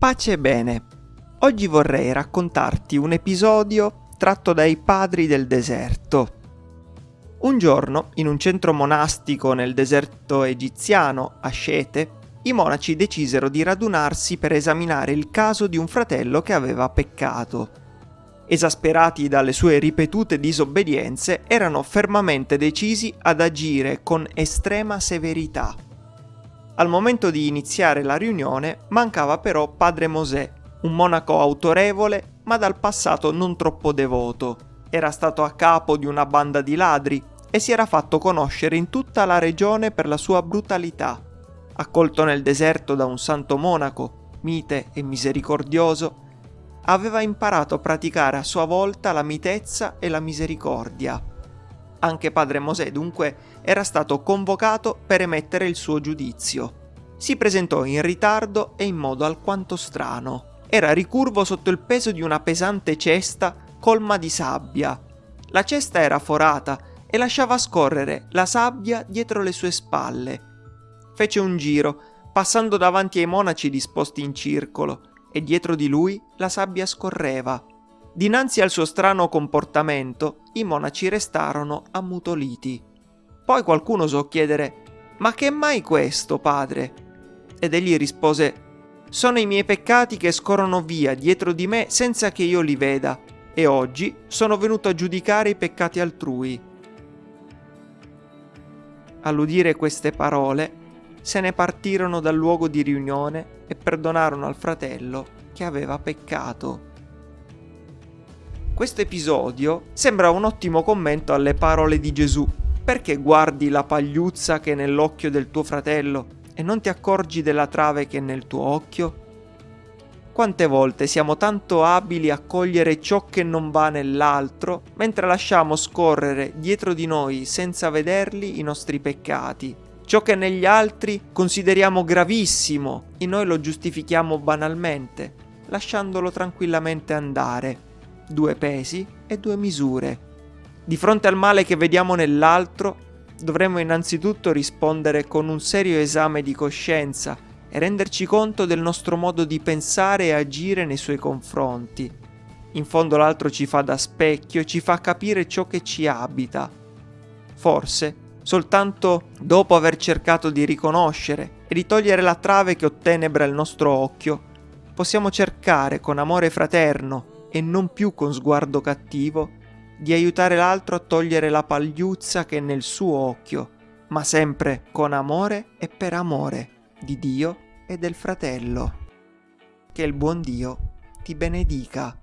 Pace e bene. Oggi vorrei raccontarti un episodio tratto dai padri del deserto. Un giorno, in un centro monastico nel deserto egiziano, a Scete, i monaci decisero di radunarsi per esaminare il caso di un fratello che aveva peccato. Esasperati dalle sue ripetute disobbedienze, erano fermamente decisi ad agire con estrema severità. Al momento di iniziare la riunione mancava però padre Mosè, un monaco autorevole ma dal passato non troppo devoto. Era stato a capo di una banda di ladri e si era fatto conoscere in tutta la regione per la sua brutalità. Accolto nel deserto da un santo monaco, mite e misericordioso, aveva imparato a praticare a sua volta la mitezza e la misericordia. Anche padre Mosè dunque era stato convocato per emettere il suo giudizio. Si presentò in ritardo e in modo alquanto strano. Era ricurvo sotto il peso di una pesante cesta colma di sabbia. La cesta era forata e lasciava scorrere la sabbia dietro le sue spalle. Fece un giro, passando davanti ai monaci disposti in circolo, e dietro di lui la sabbia scorreva. Dinanzi al suo strano comportamento, i monaci restarono ammutoliti. Poi qualcuno osò chiedere: Ma che mai questo, padre? Ed egli rispose: Sono i miei peccati che scorrono via dietro di me senza che io li veda, e oggi sono venuto a giudicare i peccati altrui. All'udire queste parole, se ne partirono dal luogo di riunione e perdonarono al fratello che aveva peccato. Questo episodio sembra un ottimo commento alle parole di Gesù. Perché guardi la pagliuzza che è nell'occhio del tuo fratello e non ti accorgi della trave che è nel tuo occhio? Quante volte siamo tanto abili a cogliere ciò che non va nell'altro, mentre lasciamo scorrere dietro di noi senza vederli i nostri peccati, Ciò che negli altri consideriamo gravissimo, in noi lo giustifichiamo banalmente, lasciandolo tranquillamente andare. Due pesi e due misure. Di fronte al male che vediamo nell'altro, dovremmo innanzitutto rispondere con un serio esame di coscienza e renderci conto del nostro modo di pensare e agire nei suoi confronti. In fondo l'altro ci fa da specchio e ci fa capire ciò che ci abita. Forse soltanto dopo aver cercato di riconoscere e di togliere la trave che ottenebra il nostro occhio, possiamo cercare con amore fraterno e non più con sguardo cattivo di aiutare l'altro a togliere la pagliuzza che è nel suo occhio, ma sempre con amore e per amore di Dio e del fratello. Che il buon Dio ti benedica.